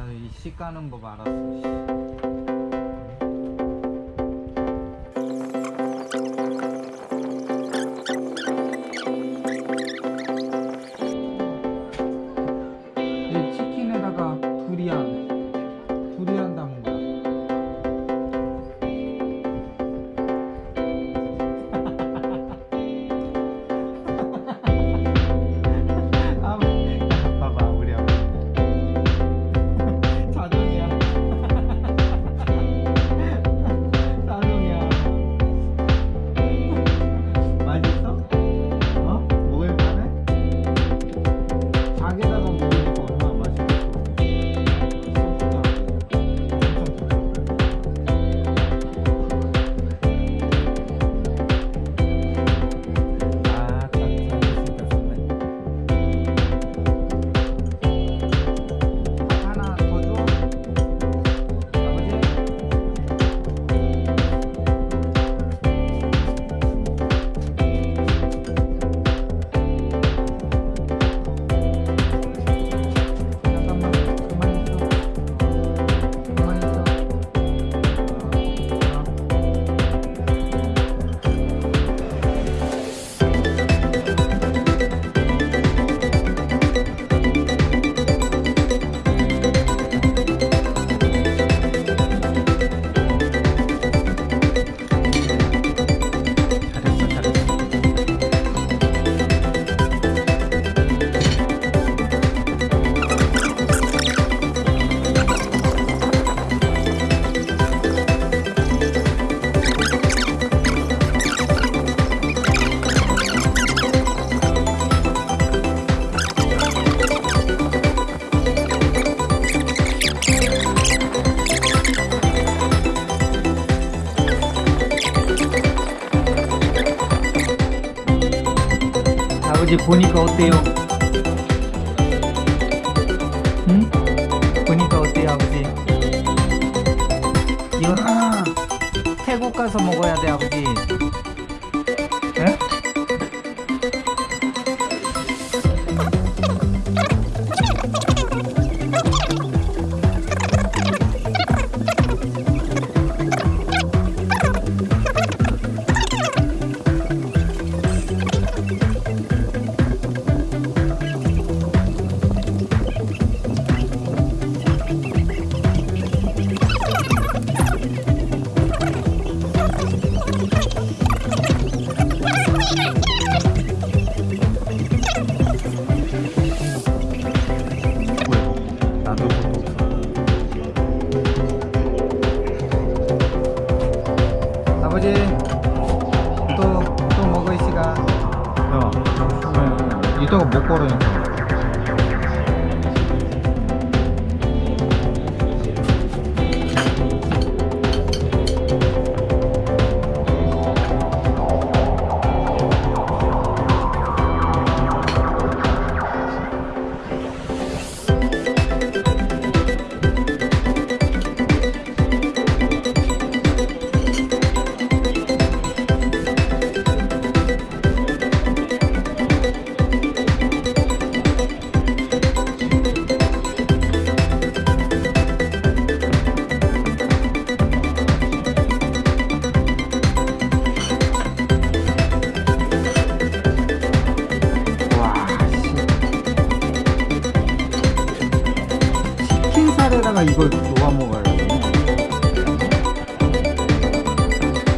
나는 이 씨 까는 법 알았어 씨. 어제 보니까 어때요? 응? 보니까 어때요 아버지? 이건 아 태국 가서 먹어야 돼 아버지 에? 때가 못 걸어요. 이걸 놓아먹어요.